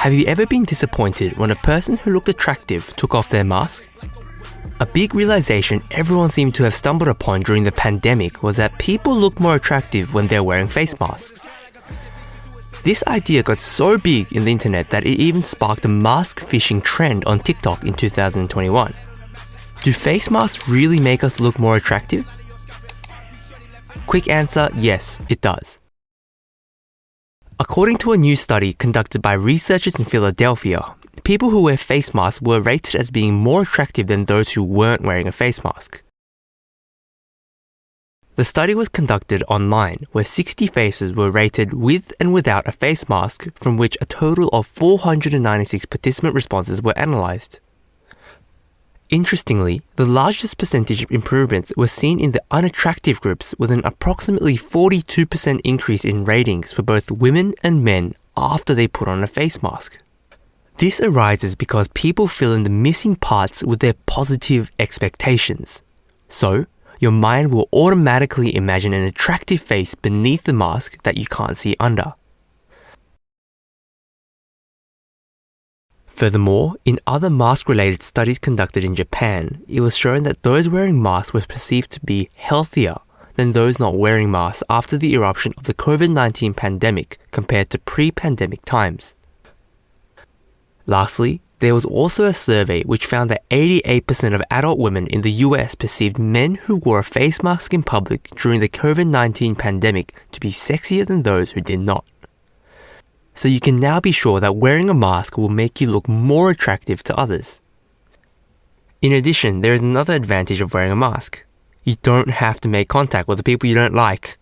Have you ever been disappointed when a person who looked attractive took off their mask? A big realization everyone seemed to have stumbled upon during the pandemic was that people look more attractive when they're wearing face masks. This idea got so big in the internet that it even sparked a mask fishing trend on TikTok in 2021. Do face masks really make us look more attractive? Quick answer yes, it does. According to a new study conducted by researchers in Philadelphia, people who wear face masks were rated as being more attractive than those who weren't wearing a face mask. The study was conducted online, where 60 faces were rated with and without a face mask, from which a total of 496 participant responses were analysed. Interestingly, the largest percentage of improvements were seen in the unattractive groups, with an approximately 42% increase in ratings for both women and men after they put on a face mask. This arises because people fill in the missing parts with their positive expectations. So, your mind will automatically imagine an attractive face beneath the mask that you can't see under. Furthermore, in other mask related studies conducted in Japan, it was shown that those wearing masks were perceived to be healthier than those not wearing masks after the eruption of the COVID 19 pandemic compared to pre pandemic times. Lastly, there was also a survey which found that 88% of adult women in the US perceived men who wore a face mask in public during the COVID 19 pandemic to be sexier than those who did not so you can now be sure that wearing a mask will make you look more attractive to others. In addition, there is another advantage of wearing a mask. You don't have to make contact with the people you don't like.